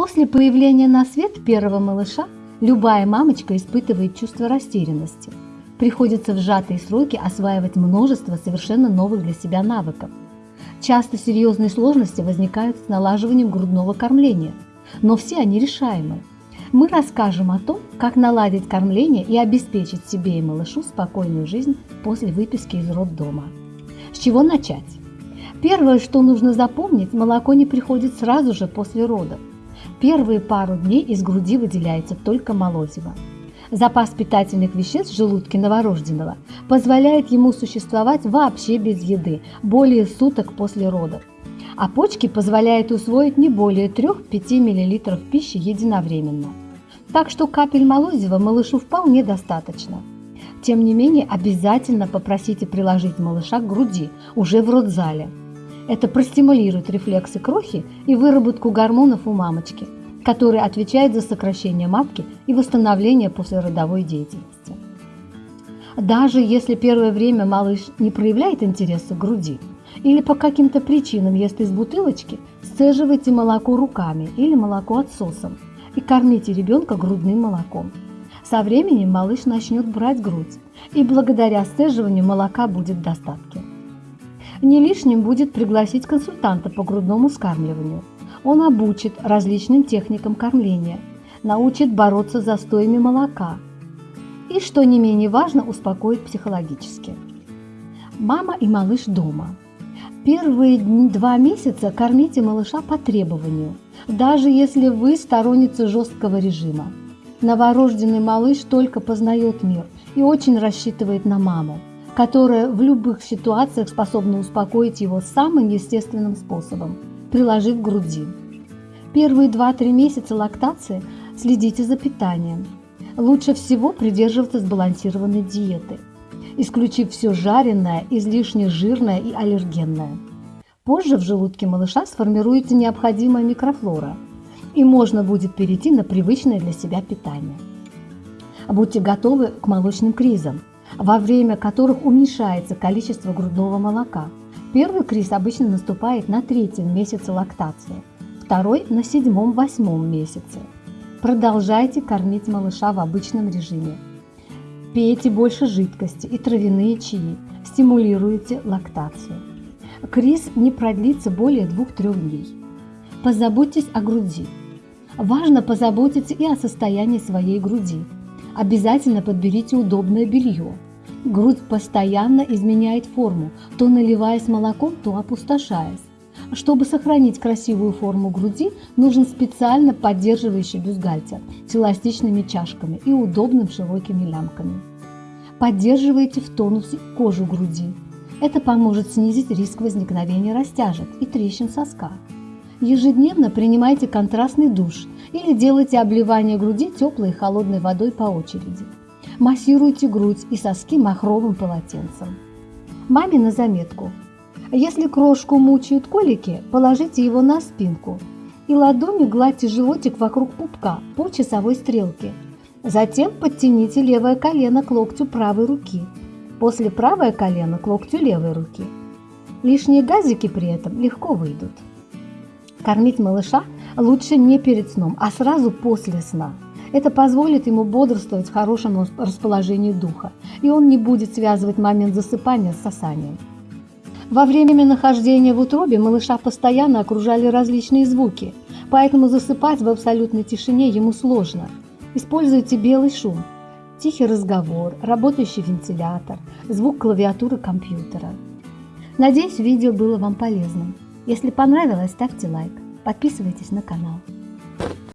После появления на свет первого малыша любая мамочка испытывает чувство растерянности. Приходится в сжатые сроки осваивать множество совершенно новых для себя навыков. Часто серьезные сложности возникают с налаживанием грудного кормления, но все они решаемы. Мы расскажем о том, как наладить кормление и обеспечить себе и малышу спокойную жизнь после выписки из роддома. С чего начать? Первое, что нужно запомнить, молоко не приходит сразу же после родов. Первые пару дней из груди выделяется только молозиво. Запас питательных веществ в желудке новорожденного позволяет ему существовать вообще без еды более суток после родов. А почки позволяют усвоить не более 3-5 мл пищи единовременно. Так что капель молозива малышу вполне достаточно. Тем не менее, обязательно попросите приложить малыша к груди уже в родзале – это простимулирует рефлексы крохи и выработку гормонов у мамочки, которые отвечают за сокращение матки и восстановление послеродовой деятельности. Даже если первое время малыш не проявляет интереса к груди или по каким-то причинам ест из бутылочки, сцеживайте молоко руками или молоко отсосом и кормите ребенка грудным молоком. Со временем малыш начнет брать грудь, и благодаря сцеживанию молока будет в достатке. Не лишним будет пригласить консультанта по грудному скармливанию. Он обучит различным техникам кормления, научит бороться с застоями молока и, что не менее важно, успокоит психологически. Мама и малыш дома. Первые два месяца кормите малыша по требованию, даже если вы сторонница жесткого режима. Новорожденный малыш только познает мир и очень рассчитывает на маму которая в любых ситуациях способна успокоить его самым естественным способом – приложив к груди. Первые 2-3 месяца лактации следите за питанием. Лучше всего придерживаться сбалансированной диеты, исключив все жареное, излишне жирное и аллергенное. Позже в желудке малыша сформируется необходимая микрофлора, и можно будет перейти на привычное для себя питание. Будьте готовы к молочным кризам – во время которых уменьшается количество грудного молока. Первый криз обычно наступает на третьем месяце лактации, второй – на седьмом-восьмом месяце. Продолжайте кормить малыша в обычном режиме. Пейте больше жидкости и травяные чаи, стимулируйте лактацию. Криз не продлится более 2-3 дней. Позаботьтесь о груди. Важно позаботиться и о состоянии своей груди. Обязательно подберите удобное белье. Грудь постоянно изменяет форму, то наливаясь молоком, то опустошаясь. Чтобы сохранить красивую форму груди, нужен специально поддерживающий бюстгальтер с эластичными чашками и удобным широкими лямками. Поддерживайте в тонусе кожу груди. Это поможет снизить риск возникновения растяжек и трещин соска. Ежедневно принимайте контрастный душ или делайте обливание груди теплой и холодной водой по очереди. Массируйте грудь и соски махровым полотенцем. Маме на заметку. Если крошку мучают колики, положите его на спинку и ладонью гладьте животик вокруг пупка по часовой стрелке. Затем подтяните левое колено к локтю правой руки. После правое колено к локтю левой руки. Лишние газики при этом легко выйдут. Кормить малыша лучше не перед сном, а сразу после сна. Это позволит ему бодрствовать в хорошем расположении духа, и он не будет связывать момент засыпания с сосанием. Во время нахождения в утробе малыша постоянно окружали различные звуки, поэтому засыпать в абсолютной тишине ему сложно. Используйте белый шум, тихий разговор, работающий вентилятор, звук клавиатуры компьютера. Надеюсь, видео было вам полезным. Если понравилось, ставьте лайк, подписывайтесь на канал.